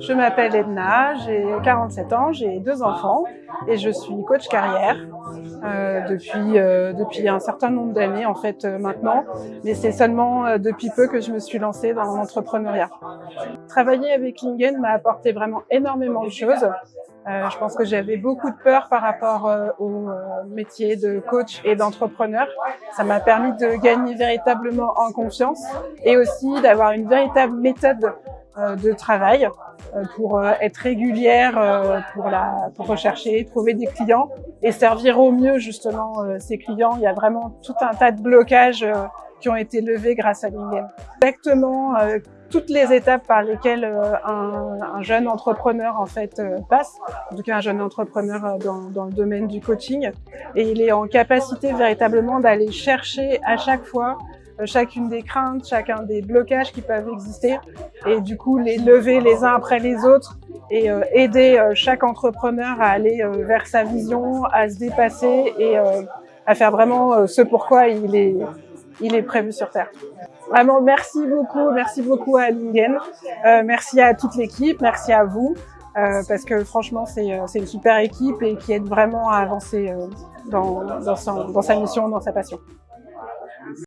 Je m'appelle Edna, j'ai 47 ans, j'ai deux enfants et je suis coach carrière euh, depuis, euh, depuis un certain nombre d'années en fait euh, maintenant, mais c'est seulement euh, depuis peu que je me suis lancée dans l'entrepreneuriat. Travailler avec Lingen m'a apporté vraiment énormément de choses. Euh, je pense que j'avais beaucoup de peur par rapport au métier de coach et d'entrepreneur. Ça m'a permis de gagner véritablement en confiance et aussi d'avoir une véritable méthode de travail pour être régulière, pour, la, pour rechercher, trouver des clients et servir au mieux justement ces clients. Il y a vraiment tout un tas de blocages qui ont été levés grâce à Lingen. Exactement toutes les étapes par lesquelles un, un, jeune entrepreneur en fait passe, en tout cas un jeune entrepreneur dans, dans, le domaine du coaching, et il est en capacité véritablement d'aller chercher à chaque fois chacune des craintes, chacun des blocages qui peuvent exister, et du coup les lever les uns après les autres et euh, aider euh, chaque entrepreneur à aller euh, vers sa vision, à se dépasser et à faire vraiment ce pourquoi il est, il est prévu sur Terre. Vraiment, merci beaucoup, merci beaucoup à Lingen, merci à toute l'équipe, merci à vous, parce que franchement, c'est une super équipe et qui aide vraiment à avancer dans sa mission, dans sa passion.